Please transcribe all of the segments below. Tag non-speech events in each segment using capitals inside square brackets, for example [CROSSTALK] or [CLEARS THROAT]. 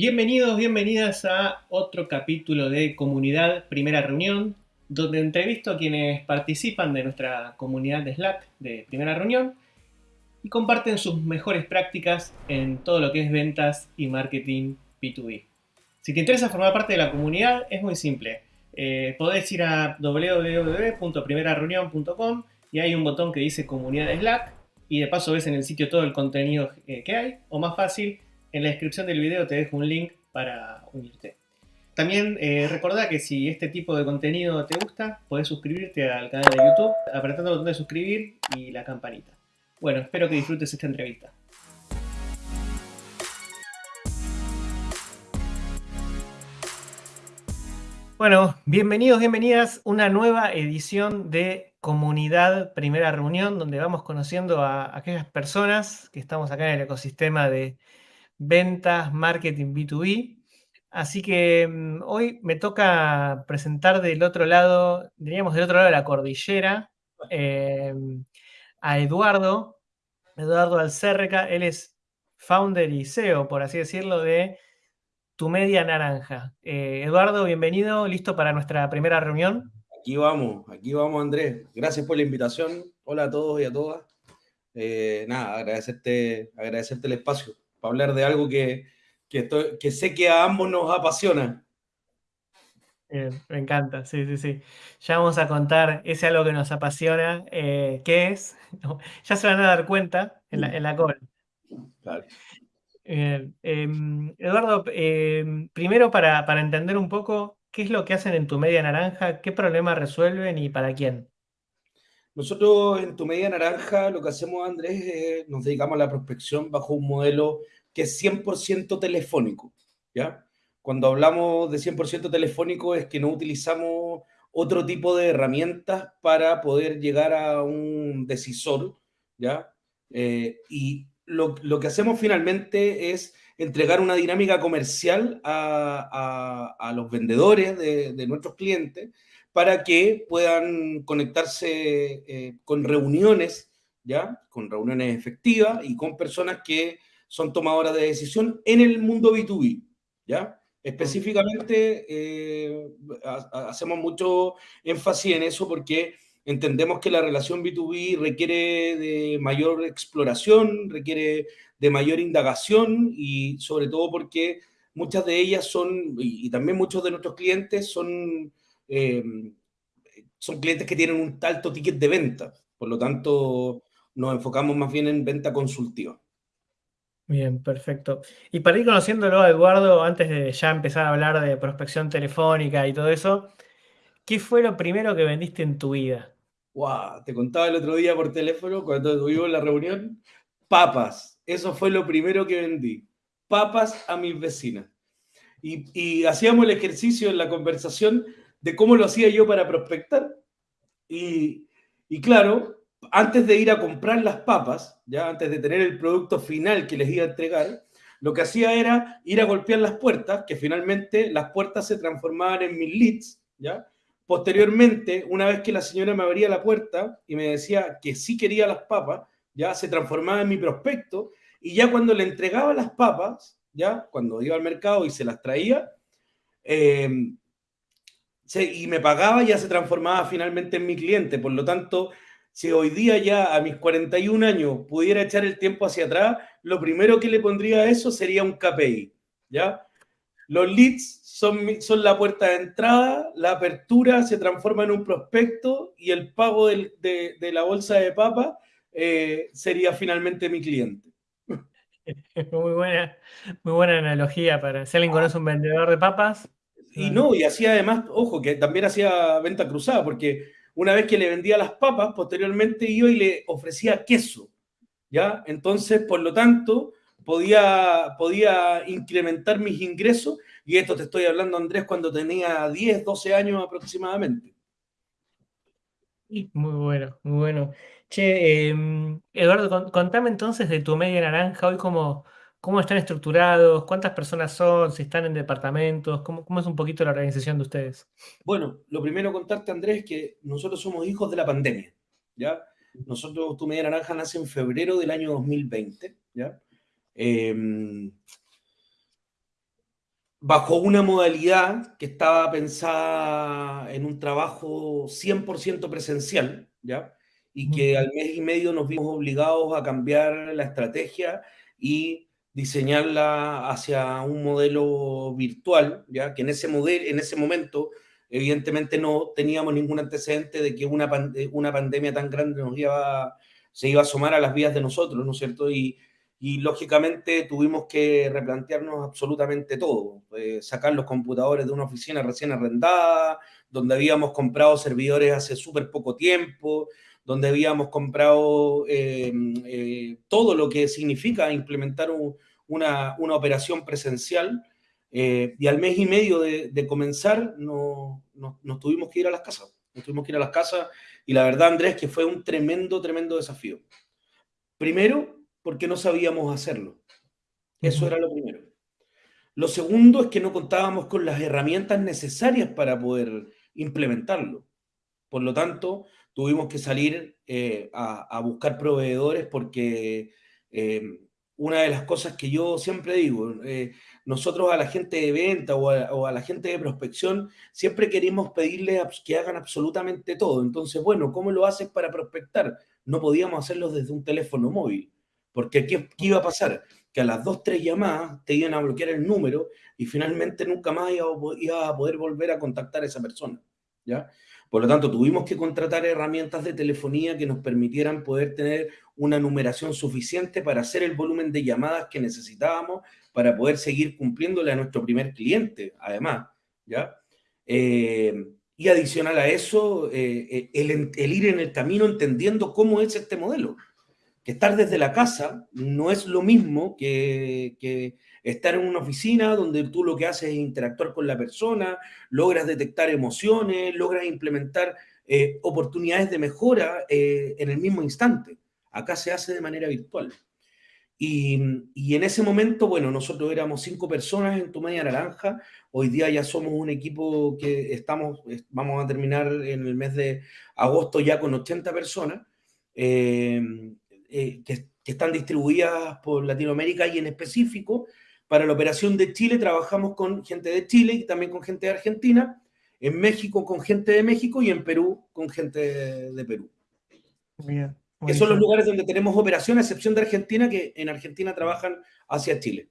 Bienvenidos, bienvenidas a otro capítulo de Comunidad Primera Reunión, donde entrevisto a quienes participan de nuestra comunidad de Slack de Primera Reunión y comparten sus mejores prácticas en todo lo que es ventas y marketing B2B. Si te interesa formar parte de la comunidad, es muy simple. Eh, podés ir a www.primerareunión.com y hay un botón que dice Comunidad de Slack y de paso ves en el sitio todo el contenido eh, que hay, o más fácil, en la descripción del video te dejo un link para unirte. También eh, recordá que si este tipo de contenido te gusta, podés suscribirte al canal de YouTube apretando el botón de suscribir y la campanita. Bueno, espero que disfrutes esta entrevista. Bueno, bienvenidos, bienvenidas a una nueva edición de Comunidad Primera Reunión, donde vamos conociendo a aquellas personas que estamos acá en el ecosistema de ventas, marketing B2B. Así que mm, hoy me toca presentar del otro lado, diríamos del otro lado de la cordillera, em, a Eduardo, Eduardo Alcerca. Él es founder y CEO, por así decirlo, de Tu Media Naranja. Eh, Eduardo, bienvenido, listo para nuestra primera reunión. Aquí vamos, aquí vamos Andrés. Gracias por la invitación. Hola a todos y a todas. Eh, nada, agradecerte, agradecerte el espacio para hablar de algo que, que, sé que a ambos nos apasiona. me encanta, sí, sí, sí. Ya vamos a contar ese algo que nos apasiona, eh, ¿qué es? [LAUGHS] ya se van a dar cuenta en la, en la call. Em, Eduardo, em, primero para, para, entender un poco, ¿qué es lo que hacen en tu media naranja? ¿Qué problema resuelven y para quién? Nosotros en Tu Media Naranja lo que hacemos, Andrés, es, nos dedicamos a la prospección bajo un modelo que es 100% telefónico, ¿ya? Cuando hablamos de 100% telefónico es que no utilizamos otro tipo de herramientas para poder llegar a un decisor, ¿ya? Eh, y lo, lo, que hacemos finalmente es entregar una dinámica comercial a, a, a los vendedores de, de nuestros clientes para que puedan conectarse eh, con reuniones, ¿ya? Con reuniones efectivas y con personas que son tomadoras de decisión en el mundo B2B, ¿ya? Específicamente eh, hacemos mucho énfasis en eso porque entendemos que la relación B2B requiere de mayor exploración, requiere de mayor indagación y sobre todo porque muchas de ellas son, y también muchos de nuestros clientes son eh, son clientes que tienen un alto ticket de venta. Por lo tanto, nos enfocamos más bien en venta consultiva. Bien, perfecto. Y para ir conociéndolo a Eduardo, antes de ya empezar a hablar de prospección telefónica y todo eso, ¿qué fue lo primero que vendiste en tu vida? Wow, te contaba el otro día por teléfono, cuando tuvimos la reunión, papas. Eso fue lo primero que vendí. Papas a mis vecinas. Y, y hacíamos el ejercicio en la conversación de cómo lo hacía yo para prospectar. Y, claro, antes de ir a comprar las papas, ya antes de tener el producto final que les iba a entregar, lo que hacía era ir a golpear las puertas, que finalmente las puertas se transformaban en mis leads, ¿ya? Posteriormente, una vez que la señora me abría la puerta y me decía que sí quería las papas, ya se transformaba en mi prospecto, y ya cuando le entregaba las papas, ya cuando iba al mercado y se las traía, eh, y me pagaba, ya se transformaba finalmente en mi cliente. Por lo tanto, si hoy día ya a mis 41 años pudiera echar el tiempo hacia atrás, lo primero que le pondría a eso sería un KPI, ¿ya? Los leads son, son la puerta de entrada, la apertura se transforma en un prospecto y el pago de, de, la bolsa de papa eh, sería finalmente mi cliente. [LAUGHS] Muy buena, muy buena analogía para si alguien conoce un vendedor de papas, y no, y hacía además, ojo, que también hacía venta cruzada, porque una vez que le vendía las papas, posteriormente iba y le ofrecía queso, ¿ya? Entonces, por lo tanto, podía, podía incrementar mis ingresos, y esto te estoy hablando, Andrés, cuando tenía 10, 12 años aproximadamente. Muy bueno, muy bueno. Che, em, Eduardo, contame entonces de tu media naranja, hoy como ¿Cómo están estructurados? ¿Cuántas personas son? ¿Si están en departamentos? ¿Cómo, ¿Cómo, es un poquito la organización de ustedes? Bueno, lo primero contarte, Andrés, es que nosotros somos hijos de la pandemia, ¿ya? Nosotros, Tu Media Naranja nace en febrero del año 2020, ¿ya? Em, bajo una modalidad que estaba pensada en un trabajo 100% presencial, ¿ya? Y que al mes y medio nos vimos obligados a cambiar la estrategia y diseñarla hacia un modelo virtual, ¿ya? Que en ese, modelo, en ese momento, evidentemente, no teníamos ningún antecedente de que una, una pandemia tan grande nos iba, se iba a asomar a las vías de nosotros, ¿no es cierto? Y, y lógicamente tuvimos que replantearnos absolutamente todo, eh, sacar los computadores de una oficina recién arrendada, donde habíamos comprado servidores hace súper poco tiempo, donde habíamos comprado eh, eh, todo lo que significa implementar un, una, una, operación presencial, y al mes y medio de, de comenzar no, no, nos tuvimos que ir a las casas, nos tuvimos que ir a las casas, y la verdad, Andrés, que fue un tremendo, tremendo desafío. Primero, porque no sabíamos hacerlo. Eso era lo primero. Lo segundo es que no contábamos con las herramientas necesarias para poder implementarlo. Por lo tanto, tuvimos que salir eh, a, a, buscar proveedores porque eh, una de las cosas que yo siempre digo, eh, nosotros a la gente de venta o a, la gente de prospección siempre queremos pedirle que hagan absolutamente todo. Entonces, bueno, ¿cómo lo haces para prospectar? No podíamos hacerlo desde un teléfono móvil. Porque ¿qué, ¿qué, iba a pasar? Que a las dos, tres llamadas te iban a bloquear el número y finalmente nunca más iba, iba a poder volver a contactar a esa persona. ¿ya? Por lo tanto, tuvimos que contratar herramientas de telefonía que nos permitieran poder tener una numeración suficiente para hacer el volumen de llamadas que necesitábamos para poder seguir cumpliéndole a nuestro primer cliente, además. ¿ya? Eh, y adicional a eso, eh, el, el ir en el camino entendiendo cómo es este modelo que estar desde la casa no es lo mismo que, que, estar en una oficina donde tú lo que haces es interactuar con la persona, logras detectar emociones, logras implementar eh, oportunidades de mejora eh, en el mismo instante. Acá se hace de manera virtual. Y, y, en ese momento, bueno, nosotros éramos cinco personas en Tu Media Naranja, hoy día ya somos un equipo que estamos, vamos a terminar en el mes de agosto ya con 80 personas. Eh, eh, que, están distribuidas por Latinoamérica y en específico para la operación de Chile trabajamos con gente de Chile y también con gente de Argentina, en México con gente de México y en Perú con gente de, de Perú. Bien, que son los lugares donde tenemos operación, a excepción de Argentina, que en Argentina trabajan hacia Chile.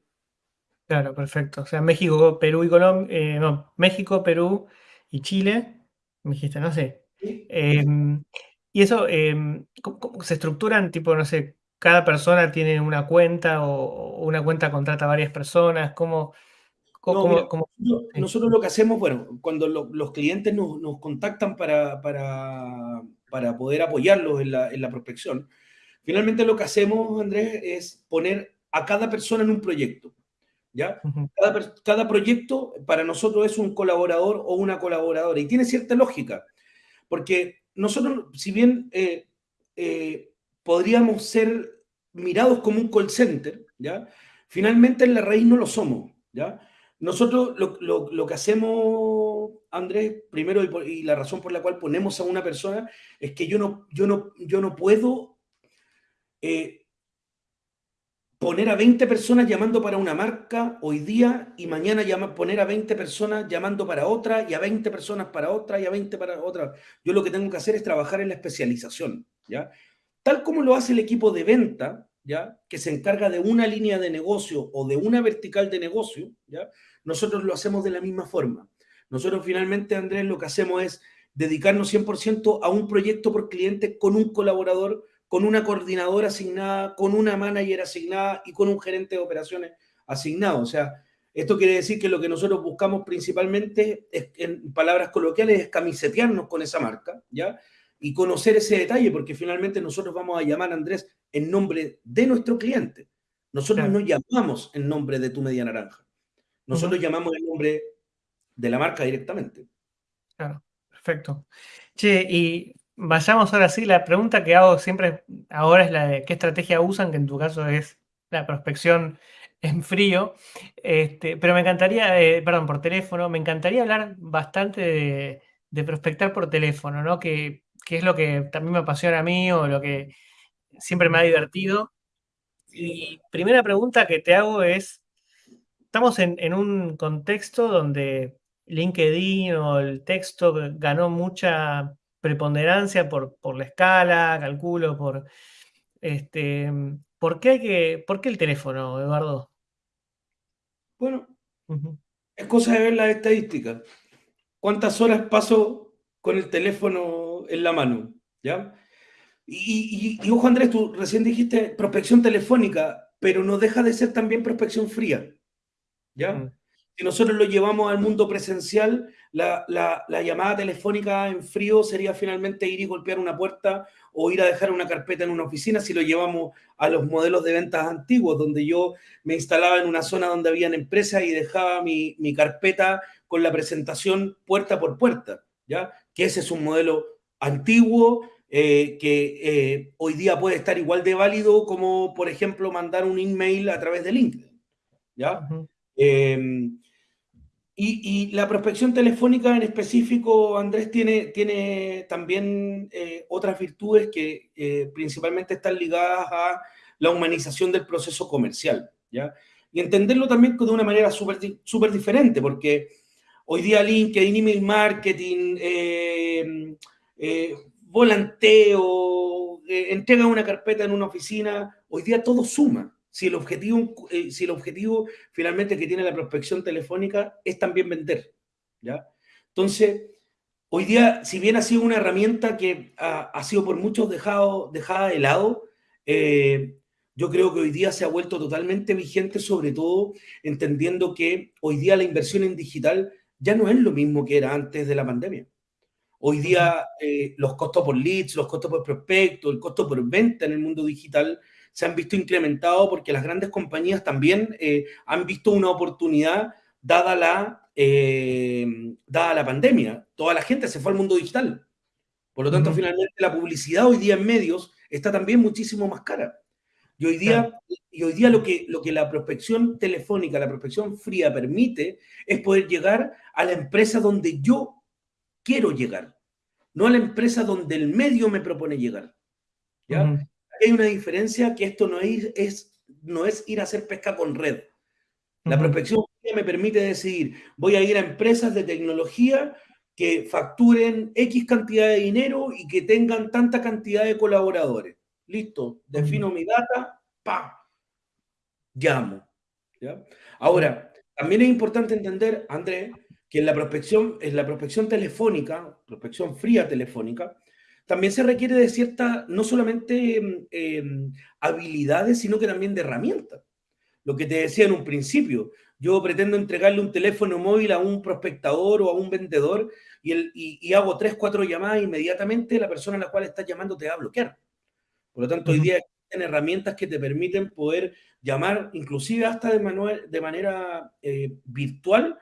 Claro, perfecto. O sea, México, Perú y Colombia, eh, no, México, Perú y Chile, me dijiste, no sé. ¿Sí? Eh, y eso, eh, ¿cómo, ¿cómo, se estructuran? Tipo, no sé, cada persona tiene una cuenta o, una cuenta contrata a varias personas. ¿Cómo? cómo, no, mira, cómo nosotros, lo que hacemos, bueno, cuando lo, los clientes nos, nos contactan para, para, para, poder apoyarlos en la, en la prospección, finalmente lo que hacemos, Andrés, es poner a cada persona en un proyecto. ¿Ya? Uh -huh. cada, cada, proyecto para nosotros es un colaborador o una colaboradora y tiene cierta lógica, porque nosotros, si bien eh, eh, podríamos ser mirados como un call center, ¿ya? Finalmente en la raíz no lo somos, ¿ya? Nosotros lo, lo, lo que hacemos, Andrés, primero y, la razón por la cual ponemos a una persona es que yo no, yo no, yo no puedo eh, poner a 20 personas llamando para una marca hoy día y mañana llama, poner a 20 personas llamando para otra y a 20 personas para otra y a 20 para otra. Yo lo que tengo que hacer es trabajar en la especialización, ¿ya? Tal como lo hace el equipo de venta, ¿ya? Que se encarga de una línea de negocio o de una vertical de negocio, ¿ya? Nosotros lo hacemos de la misma forma. Nosotros finalmente, Andrés, lo que hacemos es dedicarnos 100% a un proyecto por cliente con un colaborador con una coordinadora asignada, con una manager asignada y con un gerente de operaciones asignado. O sea, esto quiere decir que lo que nosotros buscamos principalmente, es, en palabras coloquiales, es camisetearnos con esa marca, ¿ya? Y conocer ese detalle, porque finalmente nosotros vamos a llamar a Andrés en nombre de nuestro cliente. Nosotros claro. no llamamos en nombre de tu media naranja. Nosotros uh -huh. llamamos en nombre de la marca directamente. Claro, perfecto. Che, y Vayamos ahora sí, la pregunta que hago siempre ahora es la de qué estrategia usan, que en tu caso es la prospección en frío. Este, pero me encantaría, eh, perdón, por teléfono, me encantaría hablar bastante de, de prospectar por teléfono, ¿no? Que, que, es lo que también me apasiona a mí o lo que siempre me ha divertido. Y primera pregunta que te hago es, estamos en, un contexto donde LinkedIn o el texto ganó mucha preponderancia por, por la escala, calculo, por este. ¿Por qué, hay que, ¿Por qué el teléfono, Eduardo? Bueno, es cosa de ver las estadísticas. ¿Cuántas horas paso con el teléfono en la mano? ¿Ya? Y, y, ojo, Andrés, tú recién dijiste prospección telefónica, pero no deja de ser también prospección fría. ¿Ya? Mm. Si nosotros lo llevamos al mundo presencial, la, la, llamada telefónica en frío sería finalmente ir y golpear una puerta o ir a dejar una carpeta en una oficina si lo llevamos a los modelos de ventas antiguos, donde yo me instalaba en una zona donde habían empresas y dejaba mi, mi carpeta con la presentación puerta por puerta, ¿ya? Que ese es un modelo antiguo, eh, que eh, hoy día puede estar igual de válido como, por ejemplo, mandar un email a través de LinkedIn. ¿ya? Em, y, la prospección telefónica en específico, Andrés, tiene, tiene también eh, otras virtudes que principalmente están ligadas a la humanización del proceso comercial. ¿ya? Y entenderlo también de una manera súper super diferente, porque hoy día LinkedIn, email marketing, volanteo, eh, entrega una carpeta en una oficina, hoy día todo suma. Si el, objetivo, eh, si el objetivo finalmente que tiene la prospección telefónica es también vender, ¿ya? Entonces, hoy día, si bien ha sido una herramienta que ha, sido por muchos dejado, dejada de lado, eh, yo creo que hoy día se ha vuelto totalmente vigente, sobre todo entendiendo que hoy día la inversión en digital ya no es lo mismo que era antes de la pandemia. Hoy día eh, los costos por leads, los costos por prospecto, el costo por venta en el mundo digital se han visto incrementados porque las grandes compañías también eh, han visto una oportunidad dada la, eh, dada la pandemia. Toda la gente se fue al mundo digital. Por lo tanto, finalmente la publicidad hoy día en medios está también muchísimo más cara. Y hoy día, y hoy día lo, que, lo que la prospección telefónica, la prospección fría permite es poder llegar a la empresa donde yo quiero llegar, no a la empresa donde el medio me propone llegar. ¿ya? Hay una diferencia que esto no es, es, no es ir a hacer pesca con red. La prospección me permite decidir, voy a ir a empresas de tecnología que facturen X cantidad de dinero y que tengan tanta cantidad de colaboradores. Listo, defino mi data, pa, llamo. ¿ya? Ahora, también es importante entender, Andrés, que en la prospección, en la prospección telefónica, prospección fría telefónica, también se requiere de cierta, no solamente em, habilidades, sino que también de herramientas. Lo que te decía en un principio, yo pretendo entregarle un teléfono móvil a un prospectador o a un vendedor y, el, y, hago tres, cuatro llamadas inmediatamente, la persona a la cual estás llamando te va a bloquear. Por lo tanto, hoy día existen herramientas que te permiten poder llamar, inclusive hasta de, de manera eh, virtual,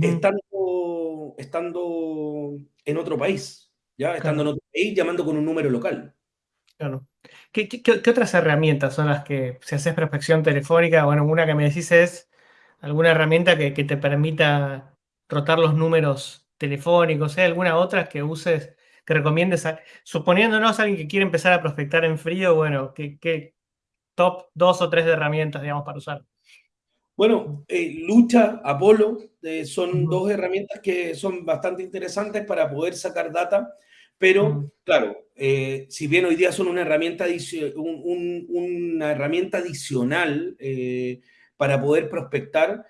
estando, estando en otro país, ¿ya? Estando en otro país, llamando con un número local. Claro. ¿Qué, otras herramientas son las que, si haces prospección telefónica, bueno, una que me decís es alguna herramienta que, te permita rotar los números telefónicos, ¿hay alguna otra que uses, que recomiendes, suponiéndonos a alguien que quiere empezar a prospectar en frío, bueno, ¿qué, top dos o tres de herramientas, digamos, para usar? Bueno, eh, Lucha, Apolo, eh, son dos herramientas que son bastante interesantes para poder sacar data, pero claro, eh, si bien hoy día son una herramienta, una herramienta adicional para poder prospectar,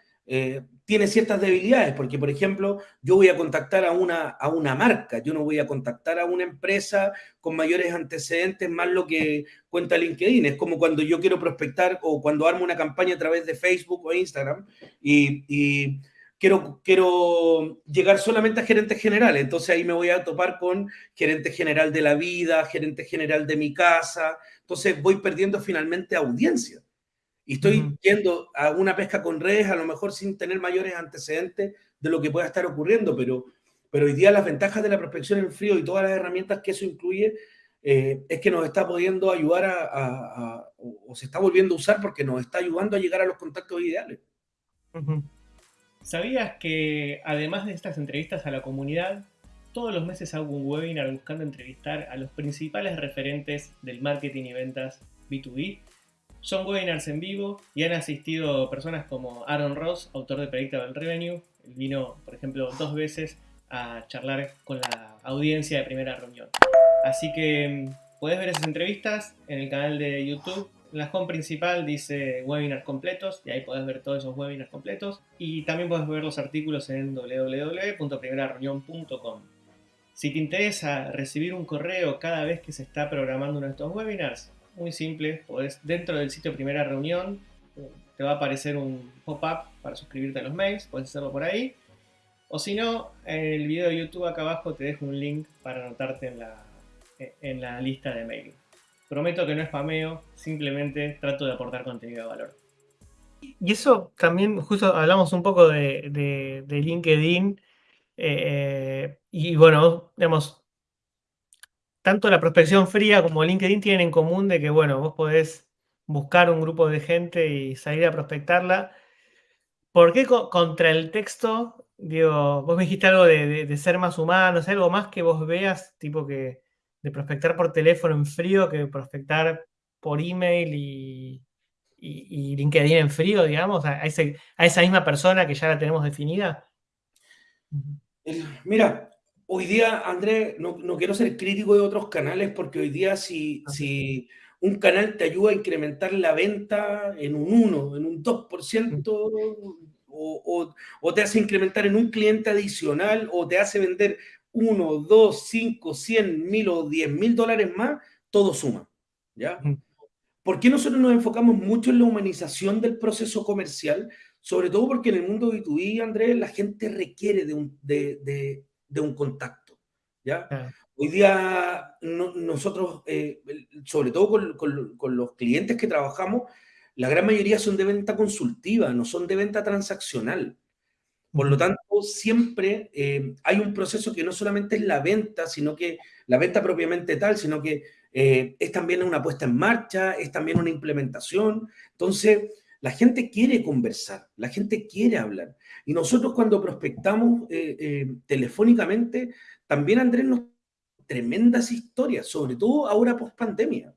tiene ciertas debilidades, porque por ejemplo, yo voy a contactar a una, a una marca, yo no voy a contactar a una empresa con mayores antecedentes más lo que cuenta LinkedIn. Es como cuando yo quiero prospectar o cuando armo una campaña a través de Facebook o Instagram y, quiero, quiero llegar solamente a gerentes generales. Entonces ahí me voy a topar con gerente general de la vida, gerente general de mi casa. Entonces voy perdiendo finalmente audiencia. Y estoy yendo a una pesca con redes, a lo mejor sin tener mayores antecedentes de lo que pueda estar ocurriendo, pero, pero hoy día las ventajas de la prospección en frío y todas las herramientas que eso incluye eh, es que nos está pudiendo ayudar a, o, se está volviendo a usar porque nos está ayudando a llegar a los contactos ideales. ¿Sabías que además de estas entrevistas a la comunidad, todos los meses hago un webinar buscando entrevistar a los principales referentes del marketing y ventas B2B Son webinars en vivo y han asistido personas como Aaron Ross, autor de Predictable Revenue. Él vino, por ejemplo, dos veces a charlar con la audiencia de primera reunión. Así que mm, puedes ver esas entrevistas en el canal de YouTube. La home principal dice webinars completos y ahí puedes ver todos esos webinars completos. Y también puedes ver los artículos en www.primerareunión.com. Si te interesa recibir un correo cada vez que se está programando uno de estos webinars, muy simple, podés dentro del sitio Primera Reunión, te va a aparecer un pop-up para suscribirte a los mails, puedes hacerlo por ahí. O si no, en el video de YouTube acá abajo te dejo un link para anotarte en la, en la lista de mail. Prometo que no spameo, simplemente trato de aportar contenido de valor. Y eso también, justo hablamos un poco de, LinkedIn. Eh, y bueno, digamos, tanto la prospección fría como LinkedIn tienen en común de que, bueno, vos podés buscar un grupo de gente y salir a prospectarla. ¿Por qué contra el texto? Digo, vos me dijiste algo de, ser más humano, algo más que vos veas, tipo que de prospectar por teléfono en frío que prospectar por email y, LinkedIn en frío, digamos, a, a esa misma persona que ya la tenemos definida. Mira, hoy día, Andrés, no, quiero ser crítico de otros canales porque hoy día si, si un canal te ayuda a incrementar la venta en un 1, en un 2%, o, o, te hace incrementar en un cliente adicional, o te hace vender 1, 2, 5, 100, mil o 10 mil dólares más, todo suma. ¿Ya? ¿Por qué nosotros nos enfocamos mucho en la humanización del proceso comercial? Sobre todo porque en el mundo B2B, Andrés, la gente requiere de un, de, de un contacto. ¿ya? Hoy día nosotros, eh, sobre todo con, con, los clientes que trabajamos, la gran mayoría son de venta consultiva, no son de venta transaccional. Por lo tanto, siempre eh, hay un proceso que no solamente es la venta, sino que la venta propiamente tal, sino que eh, es también una puesta en marcha, es también una implementación. Entonces, la gente quiere conversar, la gente quiere hablar. Y nosotros cuando prospectamos eh, telefónicamente, también Andrés nos tremendas historias, sobre todo ahora post pandemia.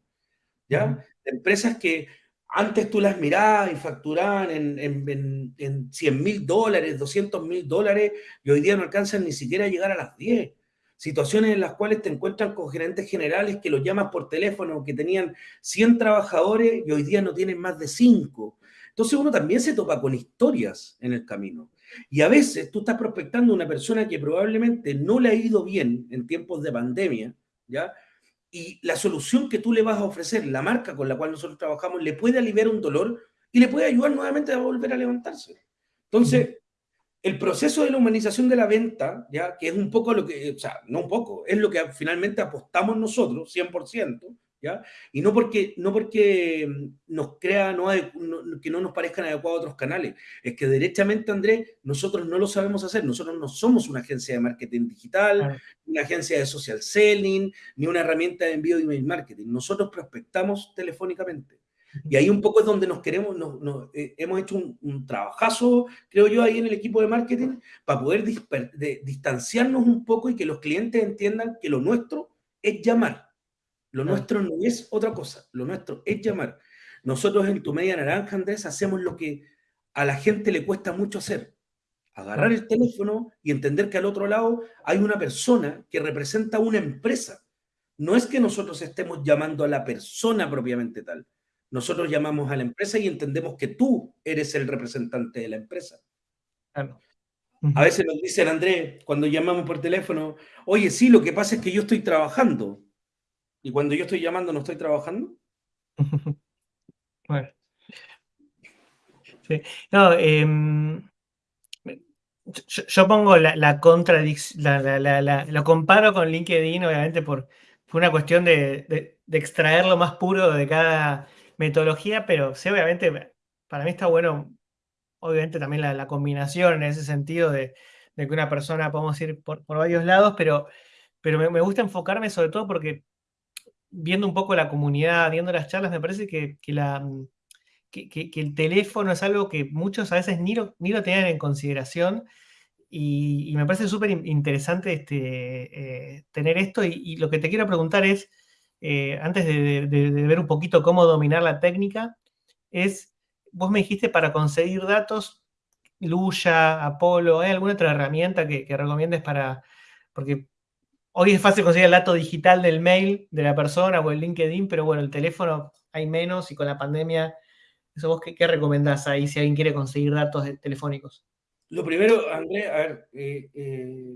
¿ya? Empresas que antes tú las mirabas y facturaban en, en, en 100 mil dólares, 200 mil dólares, y hoy día no alcanzan ni siquiera a llegar a las 10. Situaciones en las cuales te encuentran con gerentes generales que los llamas por teléfono, que tenían 100 trabajadores y hoy día no tienen más de 5. Entonces uno también se topa con historias en el camino. Y a veces tú estás prospectando una persona que probablemente no le ha ido bien en tiempos de pandemia, ¿ya? Y la solución que tú le vas a ofrecer, la marca con la cual nosotros trabajamos, le puede aliviar un dolor y le puede ayudar nuevamente a volver a levantarse. Entonces, el proceso de la humanización de la venta, ya que es un poco lo que, o sea, no un poco, es lo que finalmente apostamos nosotros, 100%, y no porque, no porque nos crea no, que no nos parezcan adecuados otros canales, es que derechamente, Andrés, nosotros no lo sabemos hacer, nosotros no somos una agencia de marketing digital, una agencia de social selling, ni una herramienta de envío de email marketing, nosotros prospectamos telefónicamente. Y ahí un poco es donde nos queremos, eh, hemos hecho un, trabajazo, creo yo, ahí en el equipo de marketing, para poder distanciarnos un poco y que los clientes entiendan que lo nuestro es llamar lo nuestro no es otra cosa, lo nuestro es llamar. Nosotros en Tu Media Naranja, Andrés, hacemos lo que a la gente le cuesta mucho hacer. Agarrar el teléfono y entender que al otro lado hay una persona que representa una empresa. No es que nosotros estemos llamando a la persona propiamente tal. Nosotros llamamos a la empresa y entendemos que tú eres el representante de la empresa. A veces nos dicen, Andrés, cuando llamamos por teléfono, oye, sí, lo que pasa es que yo estoy trabajando. Y cuando yo estoy llamando, ¿no estoy trabajando? [LAUGHS] bueno. Sí. No, em, yo, pongo la, contradicción, lo comparo con LinkedIn, obviamente, por, una cuestión de, extraer lo más puro de cada metodología, pero sí, obviamente, para mí está bueno, obviamente, también la, combinación en ese sentido de, que una persona podemos ir por, varios lados, pero, pero me gusta enfocarme sobre todo porque viendo un poco la comunidad, viendo las charlas, me parece que, la, mm, que, el teléfono es algo que muchos a veces ni lo, ni lo tenían en consideración y, me parece súper interesante este, eh, tener esto. Y, lo que te quiero preguntar es, eh, antes de, ver un poquito cómo dominar la técnica, es, vos me dijiste para conseguir datos, Luya, Apolo, ¿hay alguna otra herramienta que, que recomiendes para, porque hoy es fácil conseguir el dato digital del mail de la persona o el LinkedIn, pero bueno, el teléfono hay menos y con la pandemia, ¿eso vos qué, qué recomendás ahí si alguien quiere conseguir datos telefónicos? Lo primero, Andrés, a ver, eh, eh,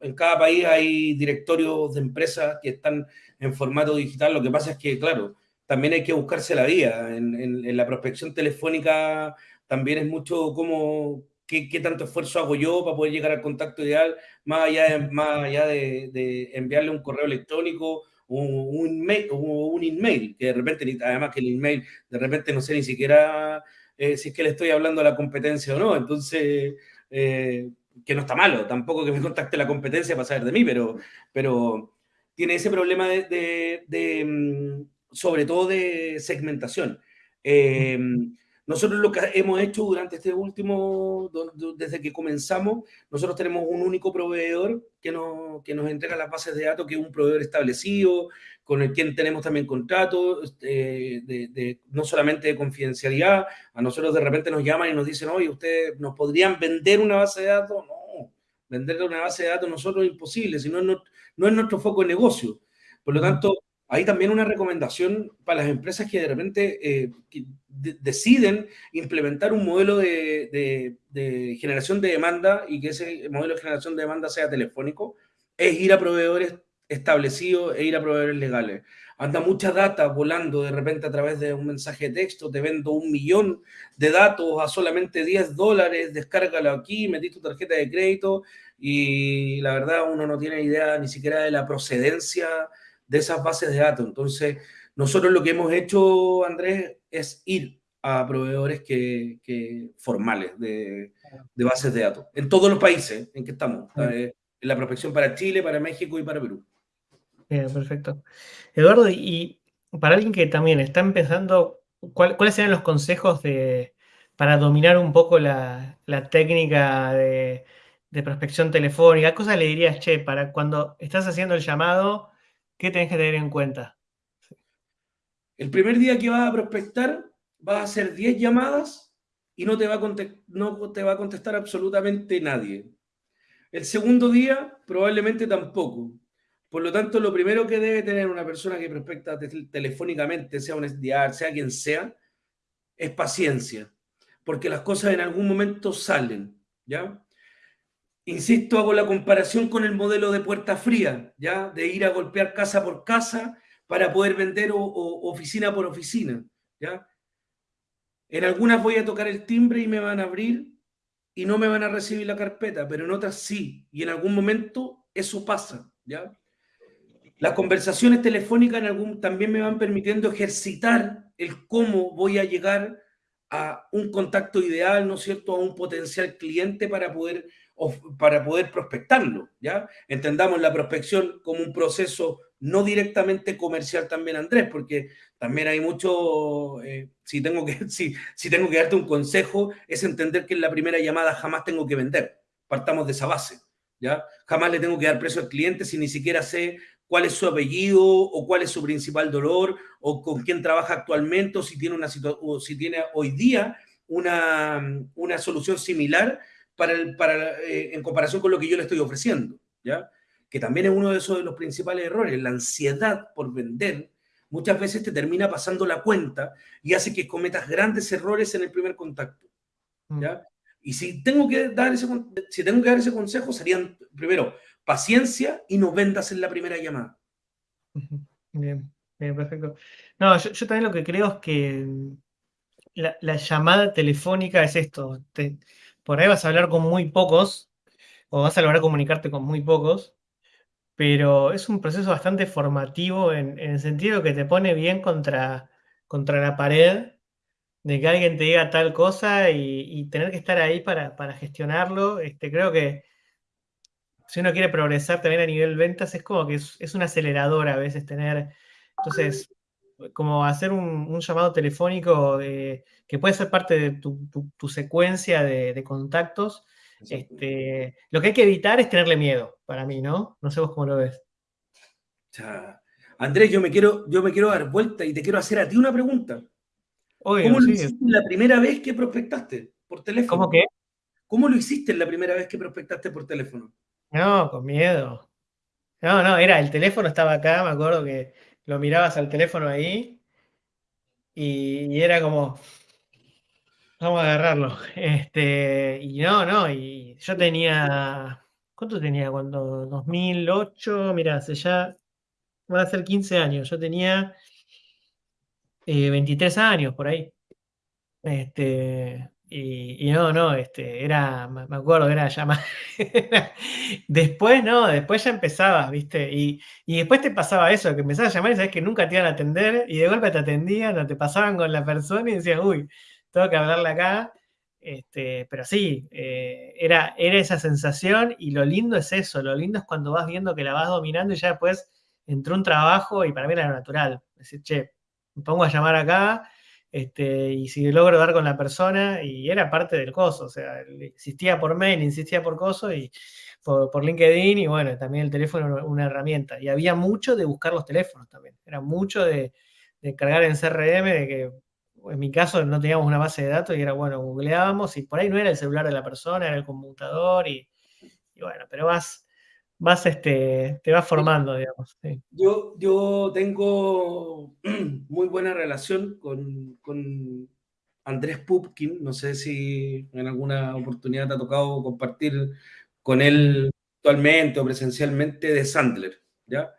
en cada país hay directorios de empresas que están en formato digital. Lo que pasa es que, claro, también hay que buscarse la vía. En, la prospección telefónica también es mucho como qué, qué, tanto esfuerzo hago yo para poder llegar al contacto ideal, más allá de, más allá de, de enviarle un correo electrónico o un, mail, o un email, que de repente, además que el email, de repente no sé ni siquiera eh, si es que le estoy hablando a la competencia o no. Entonces, eh, que no está malo, tampoco que me contacte la competencia para saber de mí, pero, pero tiene ese problema de, de, de mm, sobre todo de segmentación. Eh, nosotros lo que hemos hecho durante este último, desde que comenzamos, nosotros tenemos un único proveedor que nos, que nos entrega las bases de datos, que es un proveedor establecido, con el quien tenemos también contratos, eh, de, de, no solamente de confidencialidad, a nosotros de repente nos llaman y nos dicen, oye, ¿ustedes nos podrían vender una base de datos? No, vender una base de datos nosotros es imposible, si no, no es nuestro foco de negocio. Por lo tanto, hay también una recomendación para las empresas que de repente eh, deciden implementar un modelo de, de, de, generación de demanda y que ese modelo de generación de demanda sea telefónico, es ir a proveedores establecidos e ir a proveedores legales. Anda mucha data volando de repente a través de un mensaje de texto, te vendo un millón de datos a solamente 10 dólares, descárgalo aquí, metí tu tarjeta de crédito y la verdad uno no tiene idea ni siquiera de la procedencia de esas bases de datos. Entonces, nosotros lo que hemos hecho, Andrés, es ir a proveedores que, que formales de, de, bases de datos, en todos los países en que estamos, en la prospección para Chile, para México y para Perú. Bien, perfecto. Eduardo, y para alguien que también está empezando, ¿cuál, ¿cuáles serían los consejos de, para dominar un poco la, la técnica de, de, prospección telefónica? ¿Qué cosas le dirías, che, para cuando estás haciendo el llamado, ¿Qué tenés que tener en cuenta? El primer día que vas a prospectar, vas a hacer 10 llamadas y no te, va a no te va a contestar absolutamente nadie. El segundo día, probablemente tampoco. Por lo tanto, lo primero que debe tener una persona que prospecta telefónicamente, sea un SDR, sea quien sea, es paciencia. Porque las cosas en algún momento salen, ¿ya? Insisto, hago la comparación con el modelo de puerta fría, ¿ya? De ir a golpear casa por casa para poder vender o, oficina por oficina, ¿ya? En algunas voy a tocar el timbre y me van a abrir y no me van a recibir la carpeta, pero en otras sí, y en algún momento eso pasa, ¿ya? Las conversaciones telefónicas en algún, también me van permitiendo ejercitar el cómo voy a llegar a un contacto ideal, ¿no es cierto?, a un potencial cliente para poder para poder prospectarlo, ¿ya? Entendamos la prospección como un proceso no directamente comercial también, Andrés, porque también hay mucho, eh, si, tengo que, [LAUGHS] si, si tengo que darte un consejo, es entender que en la primera llamada jamás tengo que vender, partamos de esa base, ¿ya? Jamás le tengo que dar precio al cliente si ni siquiera sé cuál es su apellido o cuál es su principal dolor o con quién trabaja actualmente o si tiene, una o si tiene hoy día una, una solución similar para, el, para eh, en comparación con lo que yo le estoy ofreciendo, ¿ya? Que también es uno de esos de los principales errores, la ansiedad por vender muchas veces te termina pasando la cuenta y hace que cometas grandes errores en el primer contacto, ¿ya? Mm. Y si tengo que dar ese, si tengo que dar ese consejo, serían, primero, paciencia y no vendas en la primera llamada. Bien, bien, perfecto. No, yo, yo también lo que creo es que la, la llamada telefónica es esto. Te, por ahí vas a hablar con muy pocos, o vas a lograr comunicarte con muy pocos, pero es un proceso bastante formativo en, el sentido que te pone bien contra, contra la pared de que alguien te diga tal cosa y, tener que estar ahí para, para gestionarlo. Este, creo que si uno quiere progresar también a nivel ventas, es como que es, es un acelerador a veces tener. Entonces, como hacer un, un llamado telefónico de, que puede ser parte de tu, tu, tu secuencia de, de contactos. Este, lo que hay que evitar es tenerle miedo, para mí, ¿no? No sé vos cómo lo ves. Ya. Andrés, yo me, quiero, yo me quiero dar vuelta y te quiero hacer a ti una pregunta. ¿Cómo lo sí. hiciste la primera vez que prospectaste por ¿Cómo teléfono? que? ¿Cómo lo hiciste la primera vez que prospectaste por teléfono? No, con miedo. No, no, era el teléfono estaba acá, me acuerdo que lo mirabas al teléfono ahí y, era como, vamos a agarrarlo. [LAUGHS] Este, y no, no, y yo tenía, ¿cuánto tenía cuando? 2008, mira, hace ya, van a ser 15 años, yo tenía eh, 23 años por ahí. Este, y, no, no, este, era, me acuerdo, era llamar. [LAUGHS] Después, no, después ya empezabas, ¿viste? Y, y después te pasaba eso, que empezabas a llamar y sabes que nunca te iban a atender, y de golpe te atendían o te pasaban con la persona y decías, uy, tengo que hablarle acá. Este, pero sí, eh, era, era esa sensación, y lo lindo es eso, lo lindo es cuando vas viendo que la vas dominando y ya después entró un trabajo y para mí era natural. Decir, che, me pongo a llamar acá este, y si logro dar con la persona, y era parte del coso, o sea, insistía por mail, insistía por coso y por, por LinkedIn, y bueno, también el teléfono era una herramienta. Y había mucho de buscar los teléfonos también, era mucho de, de cargar en CRM, de que en mi caso no teníamos una base de datos y era bueno, googleábamos y por ahí no era el celular de la persona, era el computador y, y bueno, pero vas, vas este, te vas formando, digamos. Sí. Yo, yo tengo [CLEARS THROAT] muy buena relación con, con Andrés Pupkin. No sé si en alguna oportunidad te ha tocado compartir con él actualmente o presencialmente de Sandler, ¿ya?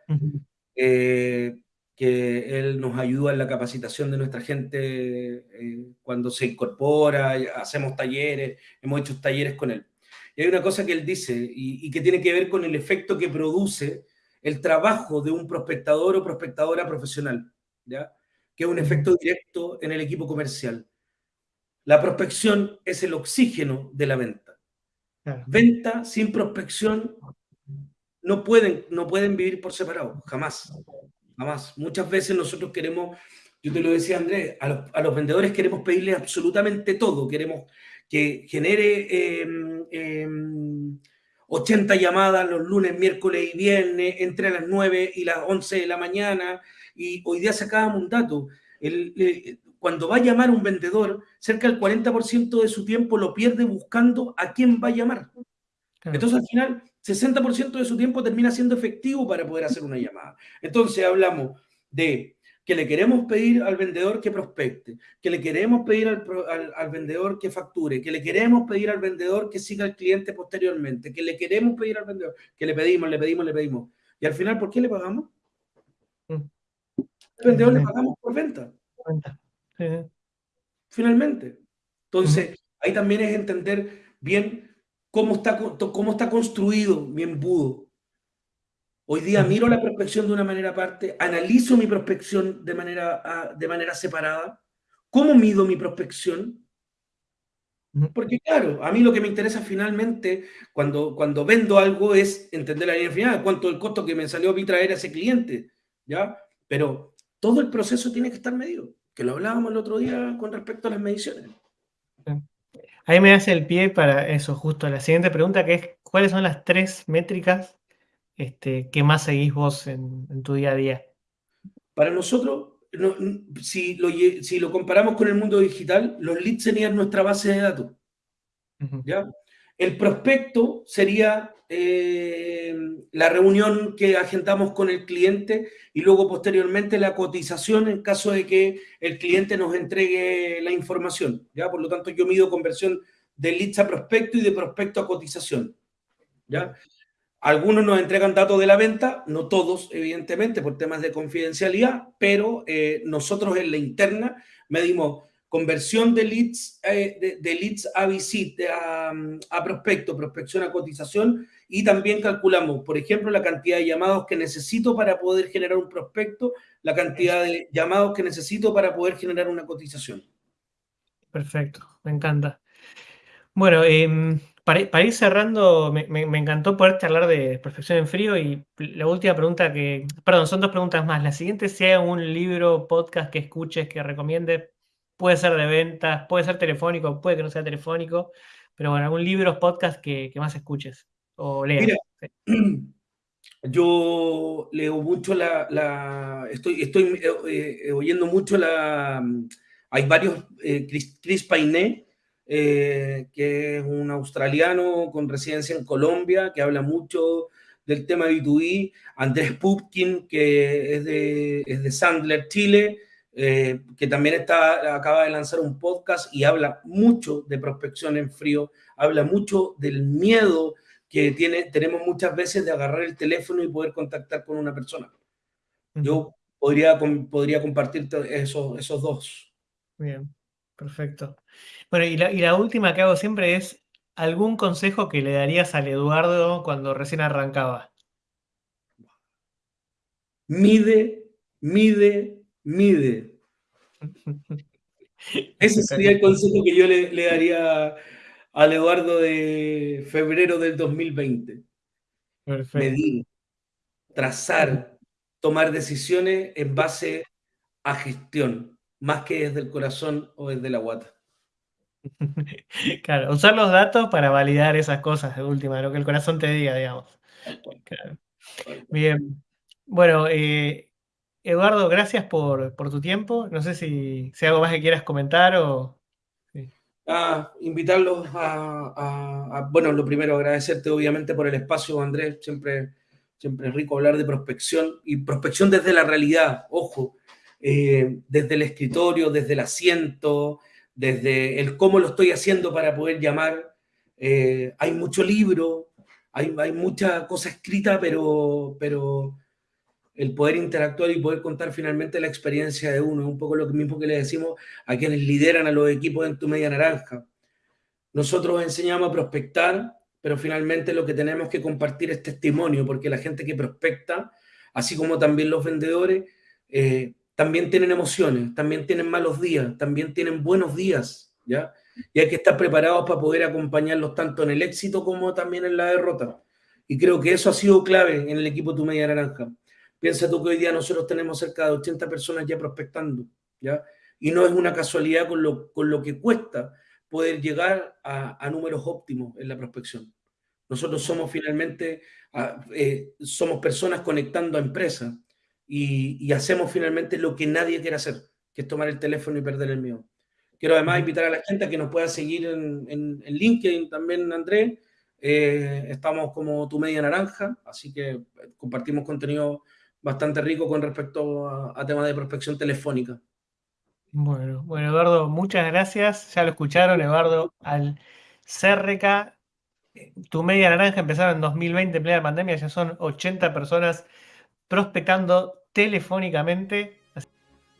Eh, que él nos ayuda en la capacitación de nuestra gente eh, cuando se incorpora, hacemos talleres, hemos hecho talleres con él. Y hay una cosa que él dice y, y que tiene que ver con el efecto que produce el trabajo de un prospectador o prospectadora profesional, ¿ya? que es un efecto directo en el equipo comercial. La prospección es el oxígeno de la venta. Claro. Venta sin prospección no pueden, no pueden vivir por separado, jamás, jamás. Muchas veces nosotros queremos, yo te lo decía Andrés, a los, a los vendedores queremos pedirles absolutamente todo, queremos que genere eh, eh, 80 llamadas los lunes, miércoles y viernes, entre las 9 y las 11 de la mañana, y hoy día sacábamos un dato. El, el, cuando va a llamar un vendedor, cerca del 40% de su tiempo lo pierde buscando a quién va a llamar. Claro. Entonces, al final, 60% de su tiempo termina siendo efectivo para poder hacer una llamada. Entonces, hablamos de que le queremos pedir al vendedor que prospecte, que le queremos pedir al, al, al, vendedor que facture, que le queremos pedir al vendedor que siga al cliente posteriormente, que le queremos pedir al vendedor, que le pedimos, le pedimos, le pedimos. Y al final, ¿por qué le pagamos? Mm. Al vendedor mm. le pagamos por venta. Finalmente. Entonces, mm. ahí también es entender bien cómo está, cómo está construido mi embudo. Hoy día miro la prospección de una manera aparte, analizo mi prospección de manera, ah, de manera separada. ¿Cómo mido mi prospección? Porque claro, a mí lo que me interesa finalmente cuando, cuando vendo algo es entender la línea final, cuánto el costo que me salió a mí traer a ese cliente, ¿ya? Pero todo el proceso tiene que estar medido, que lo hablábamos el otro día con respecto a las mediciones. Ahí me hace el pie para eso, justo la siguiente pregunta, que es, ¿cuáles son las tres métricas este, ¿qué más seguís vos en, en, tu día a día? Para nosotros, no, si, lo, si, lo, comparamos con el mundo digital, los leads serían nuestra base de datos. Uh -huh. ¿ya? El prospecto sería eh, la reunión que agendamos con el cliente y luego posteriormente la cotización en caso de que el cliente nos entregue la información. ¿ya? Por lo tanto, yo mido conversión de leads a prospecto y de prospecto a cotización. ¿ya? Algunos nos entregan datos de la venta, no todos, evidentemente, por temas de confidencialidad, pero eh, nosotros en la interna medimos conversión de leads, eh, de, leads a visita, a, prospecto, prospección a cotización, y también calculamos, por ejemplo, la cantidad de llamados que necesito para poder generar un prospecto, la cantidad de llamados que necesito para poder generar una cotización. Perfecto, me encanta. Bueno, eh, para, para, ir cerrando, me, me, me, encantó poder hablar de perfección en frío y la última pregunta que, perdón, son dos preguntas más. La siguiente, si hay un libro, podcast que escuches, que recomiende, puede ser de ventas, puede ser telefónico, puede que no sea telefónico, pero bueno, algún libro, podcast que, que más escuches o leas. Mira, [CLEARS THROAT] yo leo mucho la, la estoy, estoy eh, eh, oyendo mucho la Hay varios, eh, Chris, Chris Painé, eh, que es un australiano con residencia en Colombia, que habla mucho del tema B2B, Andrés Pupkin, que es de, es de Sandler, Chile, eh, que también está, acaba de lanzar un podcast y habla mucho de prospección en frío, habla mucho del miedo que tiene, tenemos muchas veces de agarrar el teléfono y poder contactar con una persona. Yo podría, podría compartir esos, esos dos. Bien, perfecto. Bueno, y la, y la última que hago siempre es, ¿algún consejo que le darías al Eduardo cuando recién arrancaba? Mide, mide, mide. [LAUGHS] Ese sería el consejo que yo le, le, daría al Eduardo de febrero del 2020. Perfecto. Medir, trazar, tomar decisiones en base a gestión, más que desde el corazón o desde la guata. [LAUGHS] Claro, usar los datos para validar esas cosas de última, lo que el corazón te diga, digamos. Claro. Bien. Bueno, eh, Eduardo, gracias por, por, tu tiempo. No sé si, si algo más que quieras comentar o... Sí. Ah, invitarlos a, a, a, Bueno, lo primero, agradecerte obviamente por el espacio, Andrés. Siempre, siempre es rico hablar de prospección y prospección desde la realidad, ojo, eh, desde el escritorio, desde el asiento, desde el cómo lo estoy haciendo para poder llamar. Eh, hay mucho libro, hay, hay mucha cosa escrita, pero, pero el poder interactuar y poder contar finalmente la experiencia de uno. Es un poco lo mismo que le decimos a quienes lideran a los equipos en tu media naranja. Nosotros enseñamos a prospectar, pero finalmente lo que tenemos que compartir es testimonio, porque la gente que prospecta, así como también los vendedores, eh, también tienen emociones, también tienen malos días, también tienen buenos días, ¿ya? Y hay que estar preparados para poder acompañarlos tanto en el éxito como también en la derrota. Y creo que eso ha sido clave en el equipo Tu Media Naranja. Piensa tú que hoy día nosotros tenemos cerca de 80 personas ya prospectando, ¿ya? Y no es una casualidad con lo, con lo que cuesta poder llegar a, a números óptimos en la prospección. Nosotros somos finalmente, eh, somos personas conectando a empresas y, y, hacemos finalmente lo que nadie quiere hacer, que es tomar el teléfono y perder el miedo. Quiero además invitar a la gente a que nos pueda seguir en, en, en LinkedIn también, Andrés. Eh, estamos como tu media naranja, así que compartimos contenido bastante rico con respecto a, a temas de prospección telefónica. Bueno, bueno, Eduardo, muchas gracias. Ya lo escucharon, Eduardo, al CRK. Tu media naranja empezaron en 2020, en plena pandemia, ya son 80 personas prospectando telefónicamente.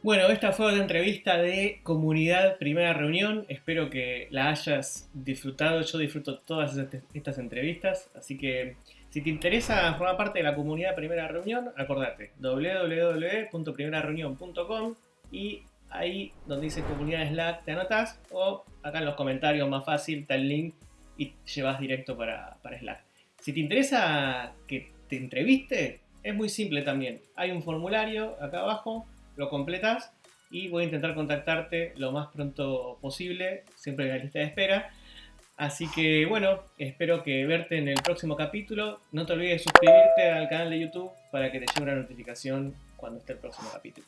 Bueno, esta fue la entrevista de comunidad primera reunión. Espero que la hayas disfrutado. Yo disfruto todas estas entrevistas, así que si te interesa formar parte de la comunidad Primera Reunión, acordate www.primerareunión.com y ahí donde dice comunidad Slack te anotas o acá en los comentarios más fácil está el link y llevas directo para, para Slack. Si te interesa que te entreviste, es muy simple también. Hay un formulario acá abajo, lo completas y voy a intentar contactarte lo más pronto posible, siempre en la lista de espera. Así que bueno, espero que verte en el próximo capítulo. No te olvides de suscribirte al canal de YouTube para que te llegue una notificación cuando esté el próximo capítulo.